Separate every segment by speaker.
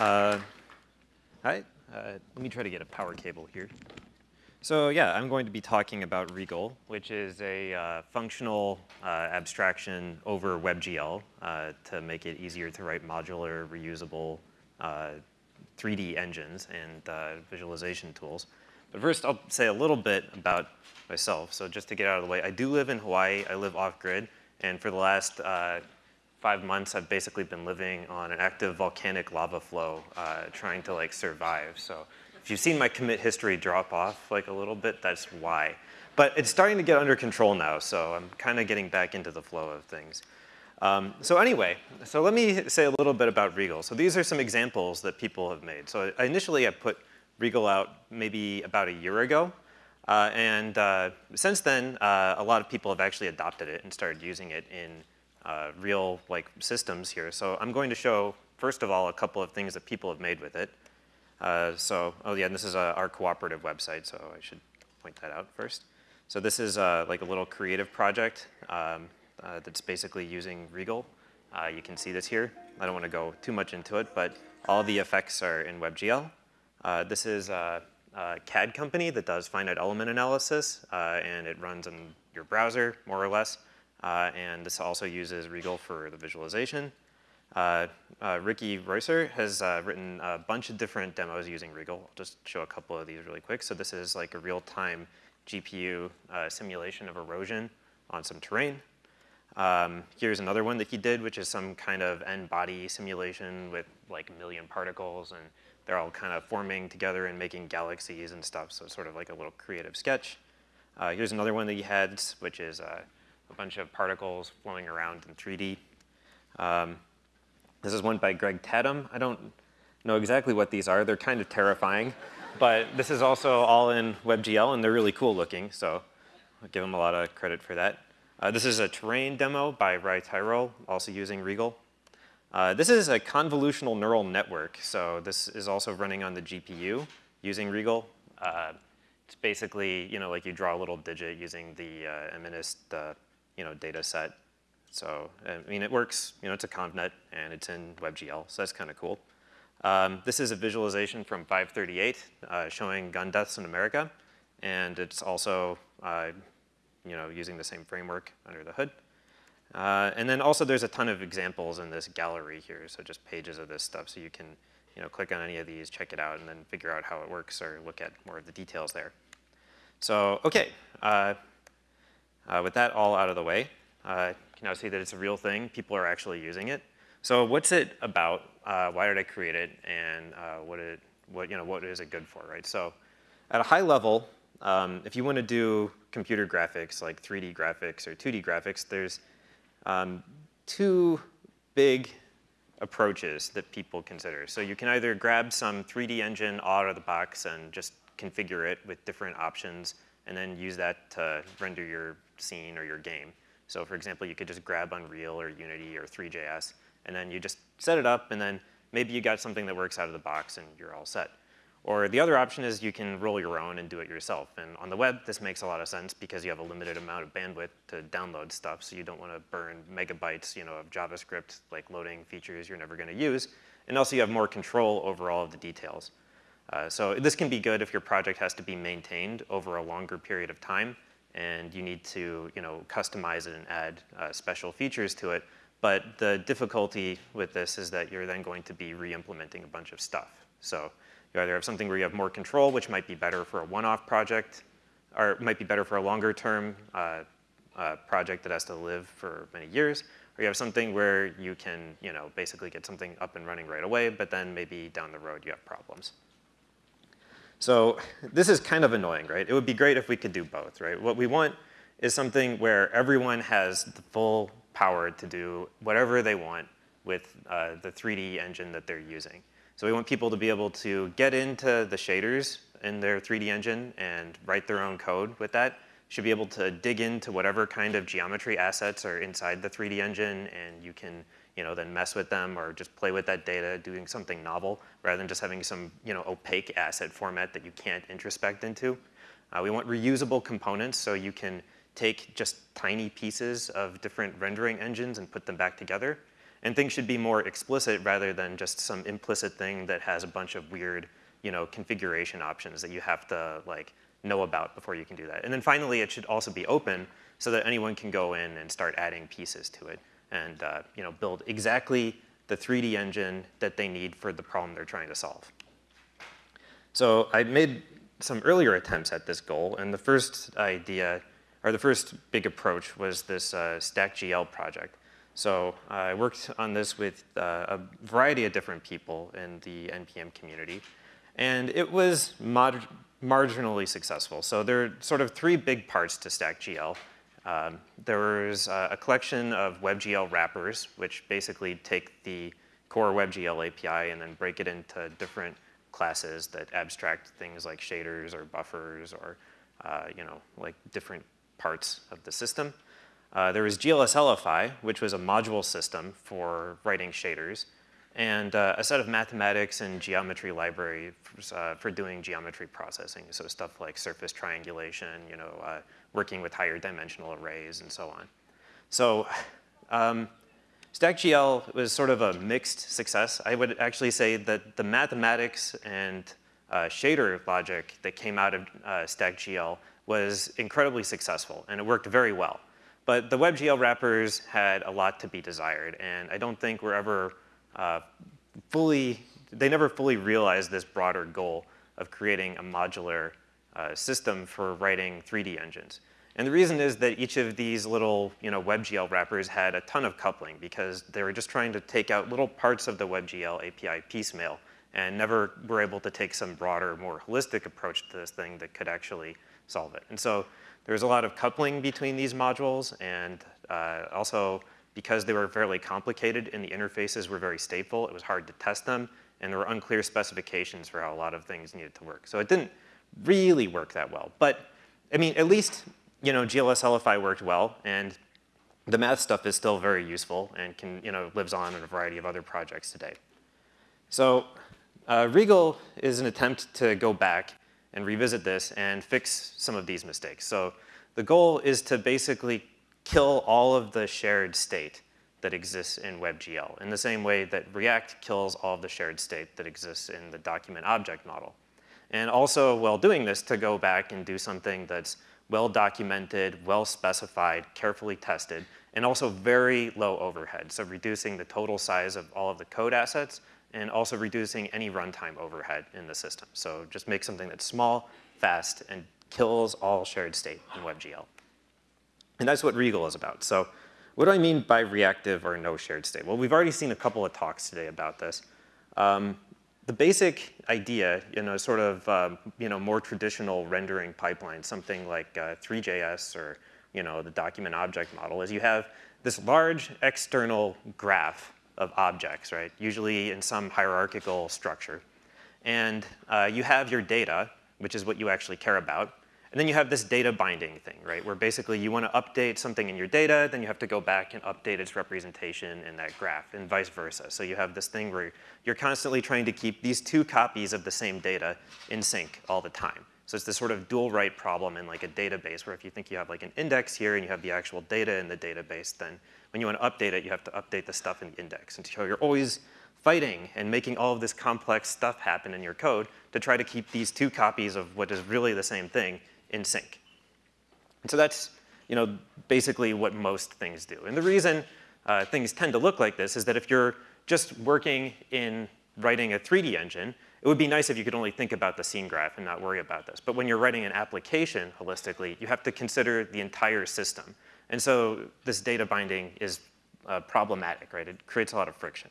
Speaker 1: Uh, uh, let me try to get a power cable here. So yeah, I'm going to be talking about regl, which is a uh, functional uh, abstraction over WebGL uh, to make it easier to write modular, reusable 3D uh, engines and visualization tools. But first, I'll say a little bit about myself. So just to get out of the way, I do live in Hawaii. I live off-grid. And for the last five months, I've basically been living on an active volcanic lava flow, trying to like survive. So if you've seen my commit history drop off like a little bit, that's why. But it's starting to get under control now, so I'm kind of getting back into the flow of things. Um, so anyway, so let me say a little bit about regl. So these are some examples that people have made. So initially I put regl out maybe about a year ago. Uh, and uh, since then, uh, a lot of people have actually adopted it and started using it in uh, real like systems here. So I'm going to show, first of all, a couple of things that people have made with it. Uh, so, oh yeah, this is uh, our cooperative website, so I should point that out first. So this is uh, like a little creative project um, uh, that's basically using regl. Uh, you can see this here. I don't want to go too much into it, but all the effects are in WebGL. this is a, a, CAD company that does finite element analysis, and it runs in your browser, more or less. And this also uses regl for the visualization. Uh, uh, Ricky Reusser has uh, written a bunch of different demos using regl. I'll just show a couple of these really quick. So this is like a real-time GPU uh, simulation of erosion on some terrain. Um, here's another one that he did, which is some kind of n-body simulation with like a million particles, and they're all kind of forming together and making galaxies and stuff, so it's sort of like a little creative sketch. Uh, here's another one that he had, which is uh, a bunch of particles flowing around in 3D. Um, this is one by Greg Tatum. I don't know exactly what these are. They're kind of terrifying. But this is also all in WebGL, and they're really cool looking, so I'll give them a lot of credit for that. Uh, this is a terrain demo by Rye Terrell, also using regl. Uh, this is a convolutional neural network, so this is also running on the GPU using regl. Uh, it's basically, you know, like you draw a little digit using the uh, MNIST, you know, data set so, I mean, it works, you know, it's a ConvNet and it's in WebGL, so that's kind of cool. Um, this is a visualization from 538 uh, showing gun deaths in America, and it's also, uh, you know, using the same framework under the hood. Uh, and then also there's a ton of examples in this gallery here, so just pages of this stuff, so you can, you know, click on any of these, check it out, and then figure out how it works or look at more of the details there. So, okay, uh, with that all out of the way, uh, can now see that it's a real thing. People are actually using it. So what's it about? Uh, why did I create it? And uh, what, it, what, you know, what is it good for, right? So at a high level, um, if you want to do computer graphics, like 3D graphics or 2D graphics, there's um, two big approaches that people consider. So you can either grab some 3D engine out of the box and just configure it with different options and then use that to render your scene or your game. So for example, you could just grab Unreal or Unity or Three.js, and then you just set it up, and then maybe you got something that works out of the box, and you're all set. Or the other option is you can roll your own and do it yourself. And on the web, this makes a lot of sense because you have a limited amount of bandwidth to download stuff, so you don't want to burn megabytes you know, of JavaScript, like loading features you're never going to use. And also you have more control over all of the details. Uh, so this can be good if your project has to be maintained over a longer period of time and you need to you know, customize it and add uh, special features to it. But the difficulty with this is that you're then going to be re-implementing a bunch of stuff. So you either have something where you have more control, which might be better for a one-off project, or might be better for a longer term uh, uh, project that has to live for many years, or you have something where you can you know, basically get something up and running right away, but then maybe down the road you have problems. So this is kind of annoying, right? It would be great if we could do both, right? What we want is something where everyone has the full power to do whatever they want with uh, the 3D engine that they're using. So we want people to be able to get into the shaders in their 3D engine and write their own code with that. Should be able to dig into whatever kind of geometry assets are inside the 3D engine and you can you know, then mess with them or just play with that data, doing something novel, rather than just having some, you know, opaque asset format that you can't introspect into. Uh, we want reusable components so you can take just tiny pieces of different rendering engines and put them back together. And things should be more explicit rather than just some implicit thing that has a bunch of weird, you know, configuration options that you have to like know about before you can do that. And then finally, it should also be open so that anyone can go in and start adding pieces to it and uh, you know, build exactly the 3D engine that they need for the problem they're trying to solve. So I made some earlier attempts at this goal, and the first idea, or the first big approach was this uh, StackGL project. So uh, I worked on this with uh, a variety of different people in the NPM community, and it was marginally successful. So there are sort of three big parts to StackGL. Um, a collection of WebGL wrappers, which basically take the core WebGL API and then break it into different classes that abstract things like shaders or buffers or uh, you know, like different parts of the system. Uh, there was GLSLify, which was a module system for writing shaders, and uh, a set of mathematics and geometry library for, uh, for, doing geometry processing. So stuff like surface triangulation, you know, uh, working with higher dimensional arrays and so on. So um, StackGL was sort of a mixed success. I would actually say that the mathematics and uh, shader logic that came out of uh, StackGL was incredibly successful, and it worked very well. But the WebGL wrappers had a lot to be desired, and I don't think we're ever uh, fully, they never fully realized this broader goal of creating a modular uh, system for writing 3D engines. And the reason is that each of these little you know, WebGL wrappers had a ton of coupling because they were just trying to take out little parts of the WebGL API piecemeal and never were able to take some broader, more holistic approach to this thing that could actually solve it. And so there's a lot of coupling between these modules and uh, also because they were fairly complicated and the interfaces were very stateful, it was hard to test them, and there were unclear specifications for how a lot of things needed to work. So it didn't really work that well. But I mean, at least you know, GLSLify worked well, and the math stuff is still very useful and can, you know, lives on in a variety of other projects today. So uh, regl is an attempt to go back and revisit this and fix some of these mistakes. So the goal is to basically kill all of the shared state that exists in WebGL in the same way that React kills all of the shared state that exists in the document object model. And also, while doing this, to go back and do something that's well documented, well specified, carefully tested, and also very low overhead. So reducing the total size of all of the code assets and also reducing any runtime overhead in the system. So just make something that's small, fast, and kills all shared state in WebGL. And that's what regl is about. So what do I mean by reactive or no shared state? Well, we've already seen a couple of talks today about this. Um, the basic idea in a sort of um, you know, more traditional rendering pipeline, something like uh, Three.js or you know, the document object model, is you have this large external graph of objects, right? Usually in some hierarchical structure. And uh, you have your data, which is what you actually care about. And then you have this data binding thing, right? Where basically you want to update something in your data, then you have to go back and update its representation in that graph, and vice versa. So you have this thing where you're constantly trying to keep these two copies of the same data in sync all the time. So it's this sort of dual write problem in like a database where if you think you have like an index here and you have the actual data in the database, then when you want to update it, you have to update the stuff in the index. And so you're always fighting and making all of this complex stuff happen in your code to try to keep these two copies of what is really the same thing in sync. And so that's you know, basically what most things do. And the reason uh, things tend to look like this is that if you're just working in writing a 3D engine, it would be nice if you could only think about the scene graph and not worry about this. But when you're writing an application holistically, you have to consider the entire system. And so this data binding is uh, problematic, right? It creates a lot of friction.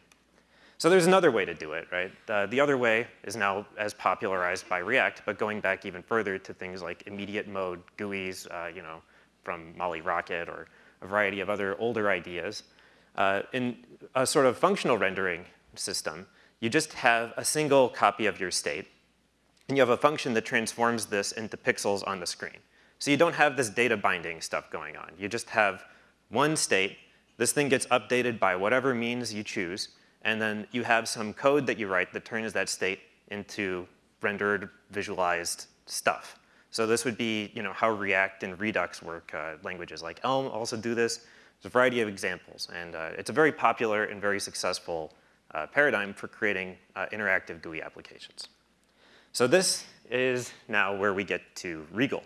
Speaker 1: So there's another way to do it, right? Uh, the other way is now as popularized by React, but going back even further to things like immediate mode GUIs, uh, you know, from Molly Rocket or a variety of other older ideas. Uh, in a sort of functional rendering system, you just have a single copy of your state, and you have a function that transforms this into pixels on the screen. So you don't have this data binding stuff going on. You just have one state. This thing gets updated by whatever means you choose, and then you have some code that you write that turns that state into rendered, visualized stuff. So this would be you know, how React and Redux work. Uh, languages like Elm also do this. There's a variety of examples, and uh, it's a very popular and very successful uh, paradigm for creating uh, interactive GUI applications. So this is now where we get to regl.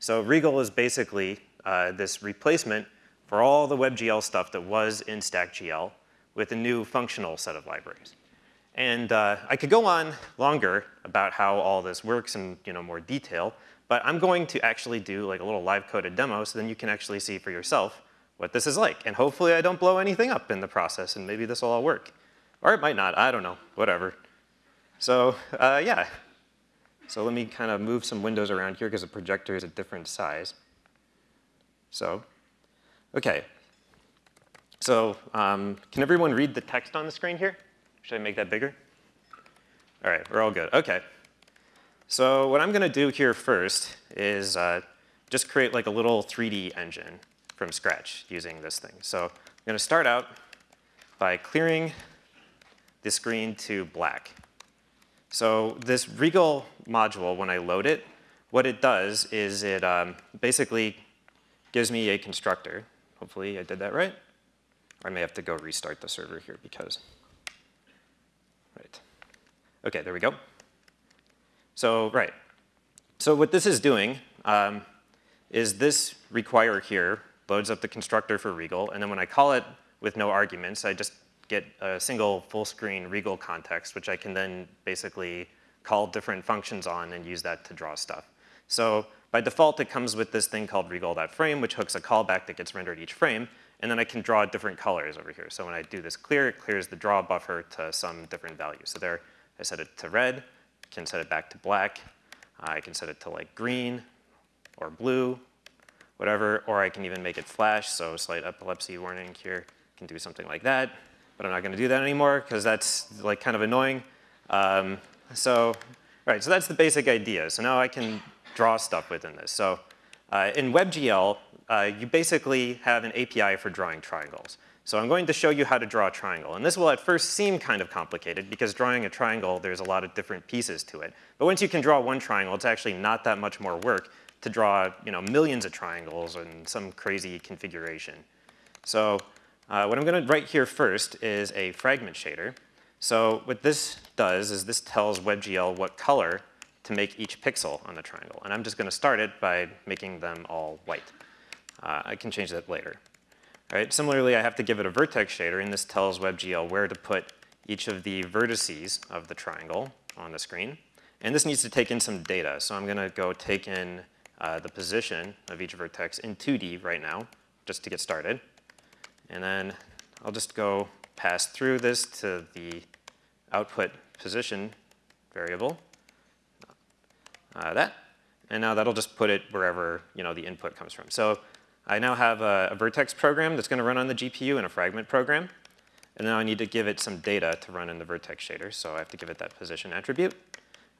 Speaker 1: So regl is basically uh, this replacement for all the WebGL stuff that was in StackGL with a new functional set of libraries. And uh, I could go on longer about how all this works in you know, more detail, but I'm going to actually do like a little live coded demo so then you can actually see for yourself what this is like. And hopefully I don't blow anything up in the process and maybe this will all work. Or it might not, I don't know, whatever. So uh, yeah, so let me kind of move some windows around here because the projector is a different size. So, okay. So um, can everyone read the text on the screen here? Should I make that bigger? All right, we're all good. Okay. So what I'm going to do here first is uh, just create like a little 3D engine from scratch using this thing. So I'm going to start out by clearing the screen to black. So this regl module, when I load it, what it does is it um, basically gives me a constructor. Hopefully I did that right. I may have to go restart the server here because Right. Okay, there we go. So, right. So what this is doing um, is this require here loads up the constructor for regl, and then when I call it with no arguments, I just get a single full screen regl context, which I can then basically call different functions on and use that to draw stuff. So by default, it comes with this thing called regl.frame, which hooks a callback that gets rendered each frame. And then I can draw different colors over here. So when I do this clear, it clears the draw buffer to some different value. So there, I set it to red, I can set it back to black, I can set it to like green or blue, whatever, or I can even make it flash, so slight epilepsy warning here, can do something like that. But I'm not gonna do that anymore because that's like kind of annoying. Um, so, right, so that's the basic idea. So now I can draw stuff within this. So uh, in WebGL, uh, you basically have an API for drawing triangles. So I'm going to show you how to draw a triangle. And this will at first seem kind of complicated because drawing a triangle, there's a lot of different pieces to it. But once you can draw one triangle, it's actually not that much more work to draw you know, millions of triangles in some crazy configuration. So uh, what I'm going to write here first is a fragment shader. So what this does is this tells WebGL what color to make each pixel on the triangle. And I'm just going to start it by making them all white. Uh, I can change that later. All right, similarly, I have to give it a vertex shader, and this tells WebGL where to put each of the vertices of the triangle on the screen. And this needs to take in some data. So I'm going to go take in uh, the position of each vertex in 2D right now, just to get started. And then I'll just go pass through this to the output position variable, uh, that. And now that'll just put it wherever you know, the input comes from. So I now have a, a vertex program that's going to run on the GPU and a fragment program. And now I need to give it some data to run in the vertex shader. So I have to give it that position attribute.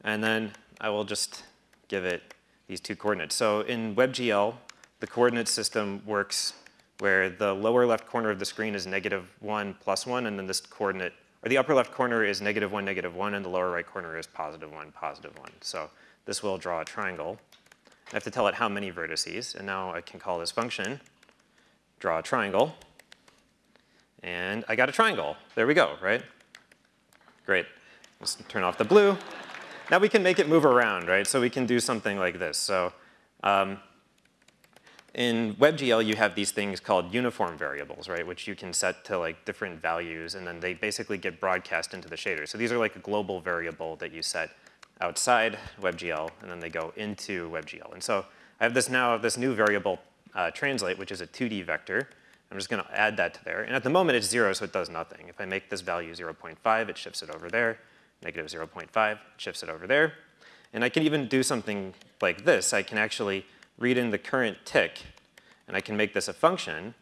Speaker 1: And then I will just give it these two coordinates. So in WebGL, the coordinate system works where the lower left corner of the screen is negative 1 plus 1, and then this coordinate, or the upper left corner is negative 1, negative 1, and the lower right corner is positive 1, positive 1. So this will draw a triangle. I have to tell it how many vertices, and now I can call this function draw a triangle. And I got a triangle. There we go, right? Great. Let's turn off the blue. Now we can make it move around, right? So we can do something like this. So um, in WebGL, you have these things called uniform variables, right? Which you can set to like different values, and then they basically get broadcast into the shader. So these are like a global variable that you set outside WebGL, and then they go into WebGL. And so I have this now, this new variable uh, translate, which is a 2D vector. I'm just gonna add that to there. And at the moment it's zero, so it does nothing. If I make this value 0.5, it shifts it over there. Negative 0.5, shifts it over there. And I can even do something like this. I can actually read in the current tick, and I can make this a function,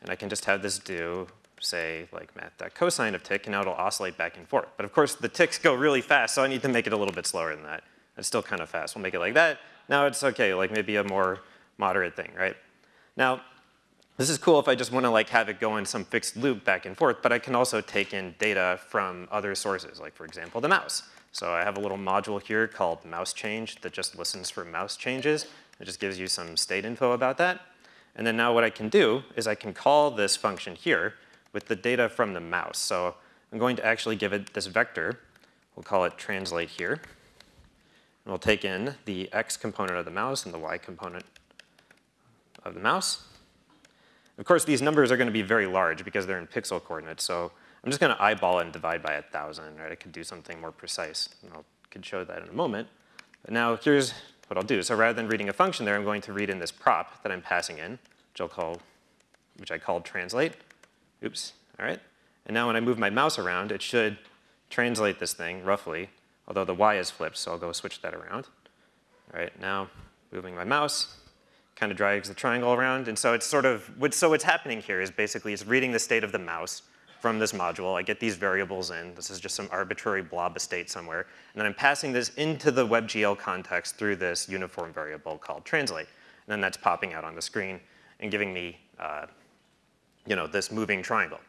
Speaker 1: and I can just have this do say like math cosine of tick, and now it'll oscillate back and forth. But of course, the ticks go really fast, so I need to make it a little bit slower than that. It's still kind of fast. We'll make it like that. Now it's okay, like maybe a more moderate thing, right? Now, this is cool if I just want to like have it go in some fixed loop back and forth, but I can also take in data from other sources, like for example, the mouse. So I have a little module here called mouse change that just listens for mouse changes. It just gives you some state info about that. And then now what I can do is I can call this function here with the data from the mouse. So I'm going to actually give it this vector. We'll call it translate here. And we'll take in the x component of the mouse and the y component of the mouse. Of course, these numbers are going to be very large because they're in pixel coordinates. So I'm just going to eyeball it and divide by 1,000. Right? I could do something more precise. And I could show that in a moment. But now here's what I'll do. So rather than reading a function there, I'm going to read in this prop that I'm passing in, which I'll call, which I called translate. Oops, all right. And now when I move my mouse around, it should translate this thing roughly, although the y is flipped, so I'll go switch that around. All right, now moving my mouse, kind of drags the triangle around. And so it's sort of, what, so what's happening here is basically it's reading the state of the mouse from this module. I get these variables in. This is just some arbitrary blob of state somewhere. And then I'm passing this into the WebGL context through this uniform variable called translate. And then that's popping out on the screen and giving me, uh, you know, this moving triangle.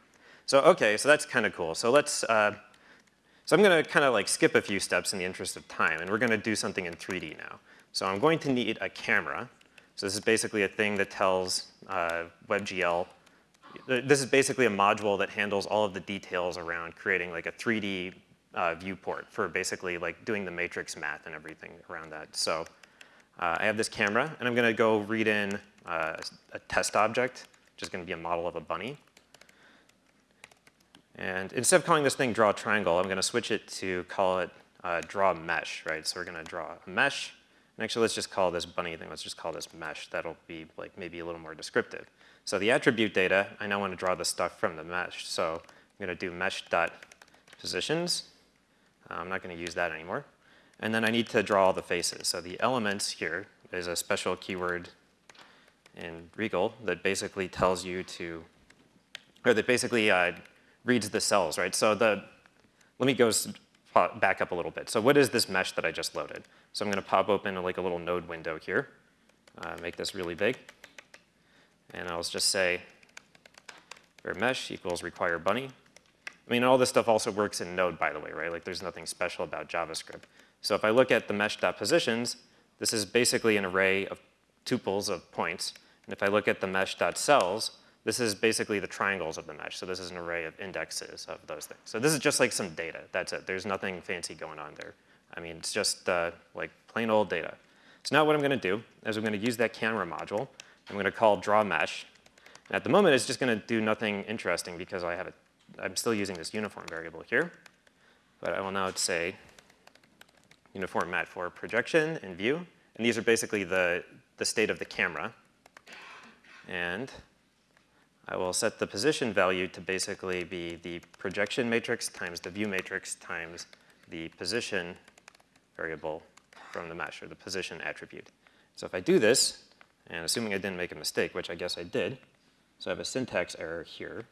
Speaker 1: So okay, so that's kind of cool. So let's, uh, so I'm gonna kind of like skip a few steps in the interest of time, and we're gonna do something in 3D now. So I'm going to need a camera. So this is basically a thing that tells uh, WebGL, this is basically a module that handles all of the details around creating like a 3D uh, viewport for basically like doing the matrix math and everything around that. So uh, I have this camera, and I'm gonna go read in uh, a test object, which is gonna be a model of a bunny. And instead of calling this thing draw triangle, I'm going to switch it to call it uh, draw mesh, right? So we're going to draw a mesh. And actually, let's just call this bunny thing, let's just call this mesh. That'll be like maybe a little more descriptive. So the attribute data, I now want to draw the stuff from the mesh. So I'm going to do mesh.positions. Uh, I'm not going to use that anymore. And then I need to draw all the faces. So the elements here is a special keyword in regl that basically tells you to, or that basically uh, reads the cells, right? So the, let me go back up a little bit. So what is this mesh that I just loaded? So I'm gonna pop open like a little node window here, uh, make this really big. And I'll just say where mesh equals require bunny. I mean, all this stuff also works in Node, by the way, right? Like there's nothing special about JavaScript. So if I look at the mesh.positions, this is basically an array of tuples of points. And if I look at the mesh.cells, this is basically the triangles of the mesh. So this is an array of indexes of those things. So this is just like some data. That's it. There's nothing fancy going on there. I mean, it's just uh, like plain old data. So now what I'm going to do is I'm going to use that camera module. I'm going to call draw mesh. And at the moment, it's just going to do nothing interesting because I have a, I'm still using this uniform variable here. But I will now say uniform mat4 projection and view. And these are basically the, the state of the camera. And I will set the position value to basically be the projection matrix times the view matrix times the position variable from the mesh, or the position attribute. So if I do this, and assuming I didn't make a mistake, which I guess I did, so I have a syntax error here.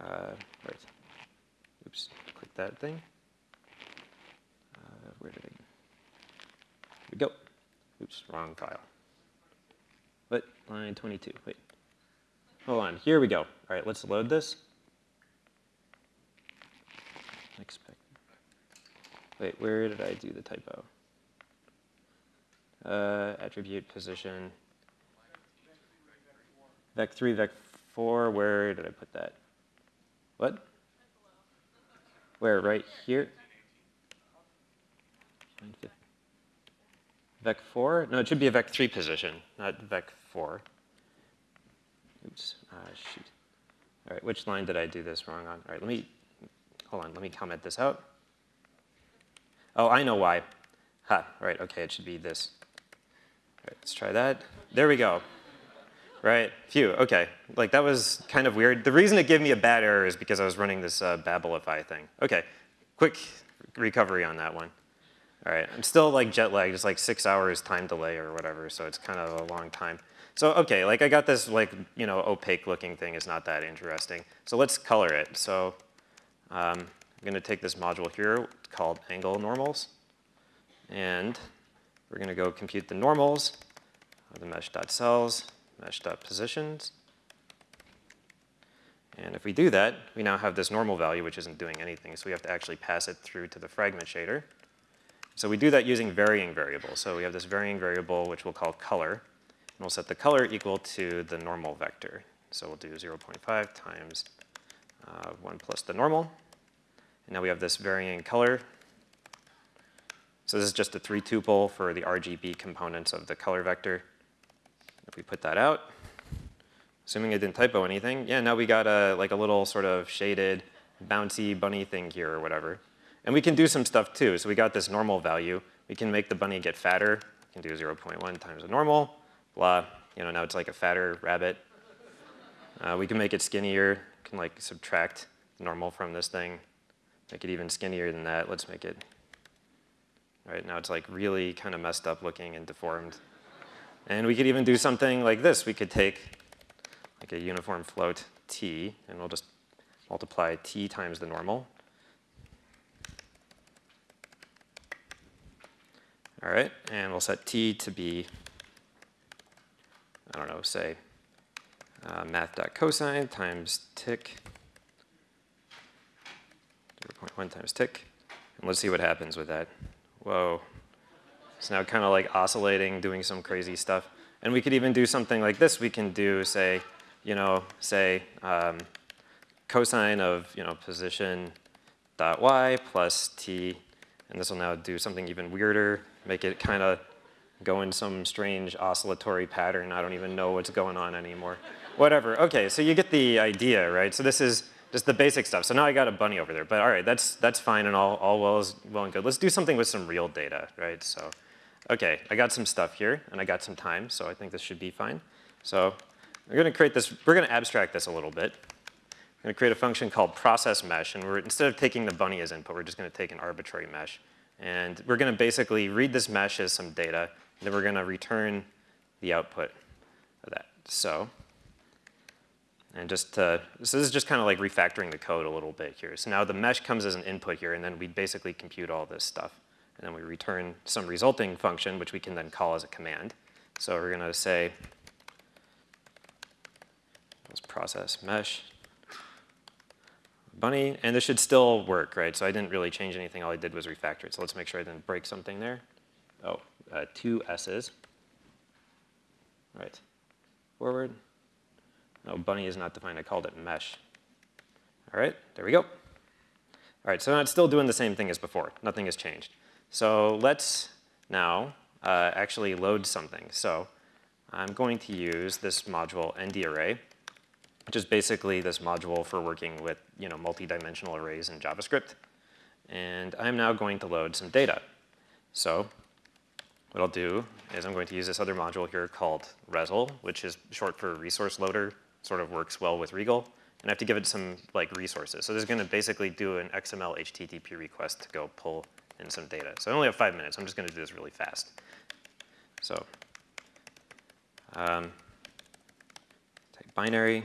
Speaker 1: Uh, right. Oops, click that thing. Uh, where did it? Here we go. Oops, wrong file. What? Line 22. Wait. Hold on, here we go. All right, let's load this. Expect. Wait, where did I do the typo? Uh, attribute position. Vec3, Vec4, where did I put that? What? Where, right here? Vec4? No, it should be a Vec3 position, not Vec4. Oops, uh, shoot. All right, which line did I do this wrong on? All right, let me, hold on, let me comment this out. Oh, I know why. Ha, right, okay, it should be this. All right, let's try that. There we go. Right, phew, okay. Like that was kind of weird. The reason it gave me a bad error is because I was running this uh, Babelify thing. Okay, quick recovery on that one. All right, I'm still like jet lagged, it's like six hours time delay or whatever, so it's kind of a long time. So okay, like I got this like, you know, opaque looking thing is not that interesting. So let's color it. So um, I'm gonna take this module here called angle normals, and we're gonna go compute the normals of the mesh.cells, mesh.positions. And if we do that, we now have this normal value, which isn't doing anything. So we have to actually pass it through to the fragment shader. So we do that using varying variables. So we have this varying variable, which we'll call color. We'll set the color equal to the normal vector. So we'll do 0.5 times uh, 1 plus the normal. And now we have this varying color. So this is just a three tuple for the RGB components of the color vector. If we put that out, assuming I didn't typo anything, yeah, now we got a, like a little sort of shaded bouncy bunny thing here or whatever. And we can do some stuff too. So we got this normal value. We can make the bunny get fatter. We can do 0.1 times the normal, blah. You know, now it's like a fatter rabbit. Uh, we can make it skinnier. Can like subtract normal from this thing. Make it even skinnier than that. Let's make it, right now it's like really kind of messed up looking and deformed. And we could even do something like this. We could take like a uniform float t, and we'll just multiply t times the normal. All right, and we'll set t to be, I don't know, say uh, math.cosine times tick, 0.1 times tick. And let's see what happens with that. Whoa. It's now kind of like oscillating, doing some crazy stuff. And we could even do something like this. We can do, say, you know, say um, cosine of, you know, position dot y plus t. And this will now do something even weirder, make it kind of go in some strange oscillatory pattern. I don't even know what's going on anymore. Whatever. Okay, so you get the idea, right? So this is just the basic stuff. So now I got a bunny over there, but all right, that's that's fine and all all well is well and good. Let's do something with some real data, right? So, okay, I got some stuff here and I got some time, so I think this should be fine. So we're going to create this. We're going to abstract this a little bit. Going to create a function called process mesh, and we're instead of taking the bunny as input, we're just going to take an arbitrary mesh. And we're going to basically read this mesh as some data, and then we're going to return the output of that. So and just to, so this is just kind of like refactoring the code a little bit here. So now the mesh comes as an input here, and then we basically compute all this stuff. And then we return some resulting function, which we can then call as a command. So we're going to say, let's process mesh bunny, and this should still work, right? So I didn't really change anything. All I did was refactor it. So let's make sure I didn't break something there. Oh, uh, two S's. Right. Forward. No, bunny is not defined. I called it mesh. All right, there we go. All right, so now it's still doing the same thing as before. Nothing has changed. So let's now uh, actually load something. So I'm going to use this module ndarray, which is basically this module for working with you know, multi-dimensional arrays in JavaScript. And I'm now going to load some data. So what I'll do is I'm going to use this other module here called resl, which is short for resource loader sort of works well with regl. And I have to give it some like resources. So this is going to basically do an XML HTTP request to go pull in some data. So I only have five minutes. I'm just going to do this really fast. So um, type binary.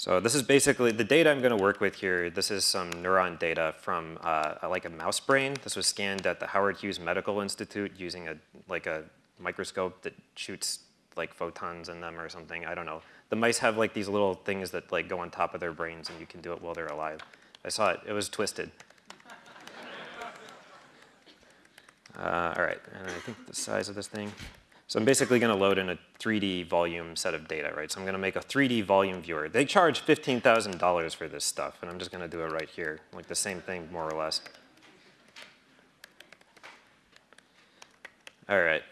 Speaker 1: So this is basically the data I'm going to work with here. This is some neuron data from uh, like a mouse brain. This was scanned at the Howard Hughes Medical Institute using a like a microscope that shoots like photons in them or something. I don't know. The mice have like these little things that like go on top of their brains and you can do it while they're alive. I saw it. It was twisted. Uh, all right, and I think the size of this thing. So I'm basically going to load in a 3D volume set of data, right? So I'm going to make a 3D volume viewer. They charge $15,000 for this stuff, and I'm just going to do it right here, like the same thing more or less. All right,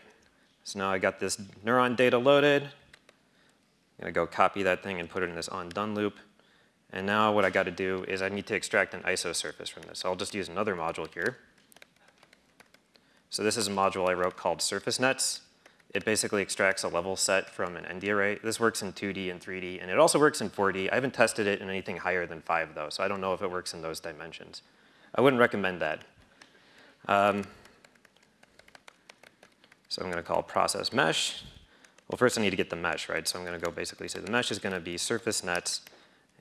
Speaker 1: so now I got this neuron data loaded. I'm gonna go copy that thing and put it in this on done loop. And now what I gotta do is I need to extract an ISO surface from this. So I'll just use another module here. So this is a module I wrote called surface nets. It basically extracts a level set from an ND array. This works in 2D and 3D, and it also works in 4D. I haven't tested it in anything higher than 5, though, so I don't know if it works in those dimensions. I wouldn't recommend that. Um, so I'm going to call process mesh. Well, first I need to get the mesh, right? So I'm going to go basically say the mesh is going to be surface nets,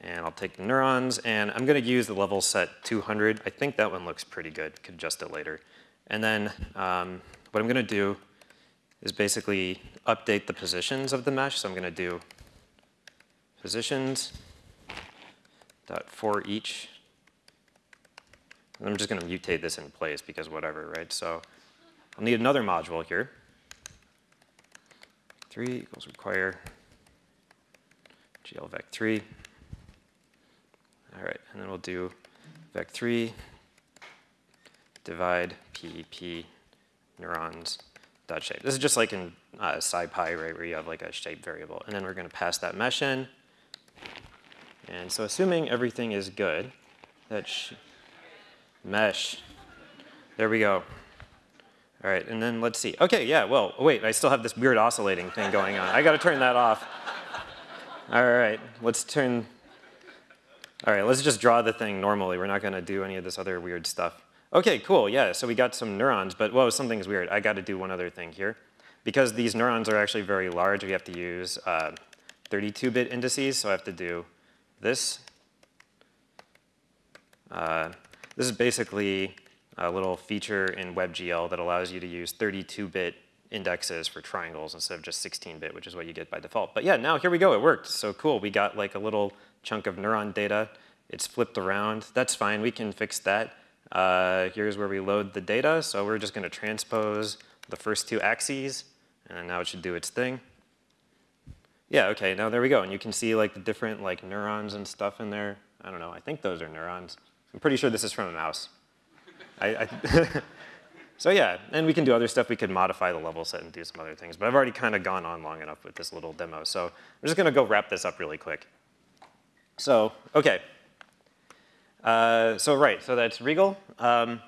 Speaker 1: and I'll take the neurons, and I'm going to use the level set 200. I think that one looks pretty good. Could adjust it later. And then um, what I'm going to do is basically update the positions of the mesh. So I'm going to do positions dot for each. And I'm just going to mutate this in place because whatever, right? So I'll need another module here. vec3 equals require GL vec3. All right, and then we'll do vec3 divide PEP neurons dot shape. This is just like in uh, SciPy, right, where you have like a shape variable. And then we're going to pass that mesh in. And so assuming everything is good, that mesh, there we go. All right, and then let's see. Okay, yeah, well, wait, I still have this weird oscillating thing going on. I got to turn that off. All right, let's turn, all right, let's just draw the thing normally. We're not going to do any of this other weird stuff. Okay, cool, yeah, so we got some neurons, but whoa, something's weird. I got to do one other thing here. Because these neurons are actually very large, we have to use 32-bit uh, indices, so I have to do this. Uh, this is basically a little feature in WebGL that allows you to use 32-bit indexes for triangles instead of just 16-bit, which is what you get by default. But yeah, now here we go, it worked. So cool, we got like a little chunk of neuron data. It's flipped around. That's fine, we can fix that. Uh, here's where we load the data. So we're just gonna transpose the first two axes, and now it should do its thing. Yeah, okay, now there we go. And you can see like the different like neurons and stuff in there. I don't know, I think those are neurons. I'm pretty sure this is from a mouse. I, I So yeah, and we can do other stuff. We could modify the level set and do some other things. But I've already kind of gone on long enough with this little demo. So I'm just going to go wrap this up really quick. So, okay. Uh, so right, so that's regl. Um,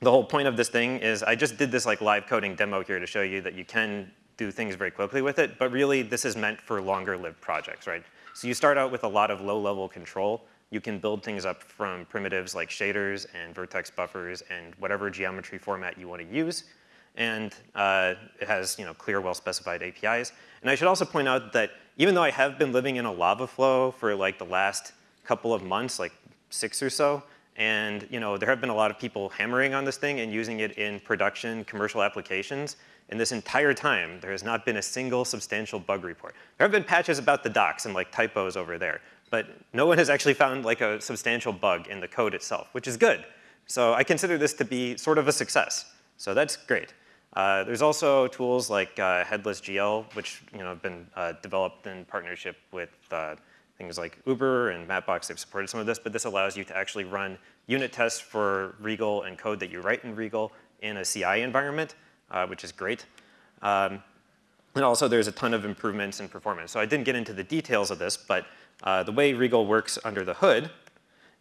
Speaker 1: the whole point of this thing is I just did this like live coding demo here to show you that you can do things very quickly with it, but really this is meant for longer lived projects, right? So you start out with a lot of low level control you can build things up from primitives like shaders and vertex buffers and whatever geometry format you want to use. And uh, it has you know, clear, well-specified APIs. And I should also point out that even though I have been living in a lava flow for like the last couple of months, like six or so, and you know, there have been a lot of people hammering on this thing and using it in production commercial applications. In this entire time, there has not been a single substantial bug report. There have been patches about the docs and like typos over there, but no one has actually found like a substantial bug in the code itself, which is good. So I consider this to be sort of a success. So that's great. Uh, there's also tools like uh, Headless GL, which you know have been uh, developed in partnership with uh, things like Uber and Mapbox. They've supported some of this, but this allows you to actually run unit tests for regl and code that you write in regl in a CI environment, uh, which is great. Um, and also there's a ton of improvements in performance. So I didn't get into the details of this, but uh, the way regl works under the hood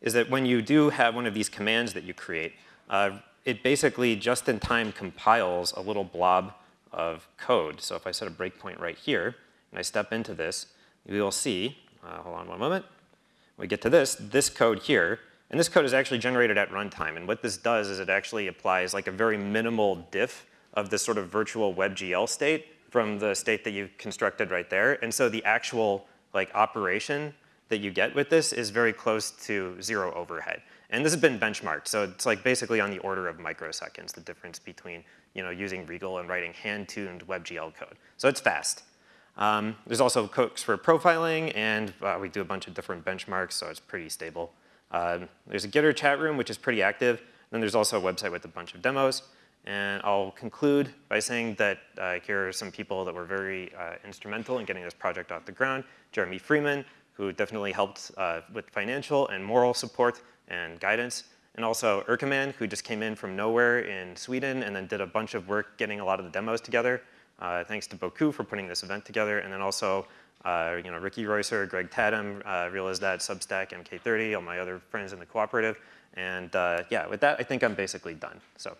Speaker 1: is that when you do have one of these commands that you create, uh, it basically just in time compiles a little blob of code. So if I set a breakpoint right here and I step into this, you will see, uh, hold on one moment, we get to this, this code here, and this code is actually generated at runtime. And what this does is it actually applies like a very minimal diff of this sort of virtual WebGL state from the state that you constructed right there. And so the actual like operation that you get with this is very close to zero overhead. And this has been benchmarked, so it's like basically on the order of microseconds, the difference between you know, using regl and writing hand-tuned WebGL code. So it's fast. Um, there's also cooks for profiling, and uh, we do a bunch of different benchmarks, so it's pretty stable. Um, there's a Gitter chat room, which is pretty active. Then there's also a website with a bunch of demos. And I'll conclude by saying that uh, here are some people that were very uh, instrumental in getting this project off the ground. Jeremy Freeman, who definitely helped uh, with financial and moral support and guidance. And also Erkaman, who just came in from nowhere in Sweden and then did a bunch of work getting a lot of the demos together. Uh, thanks to Boku for putting this event together. And then also uh, you know, Ricky Reusser, Greg Tatum, uh, Realizdad, Substack, MK30, all my other friends in the cooperative. And uh, yeah, with that, I think I'm basically done. So.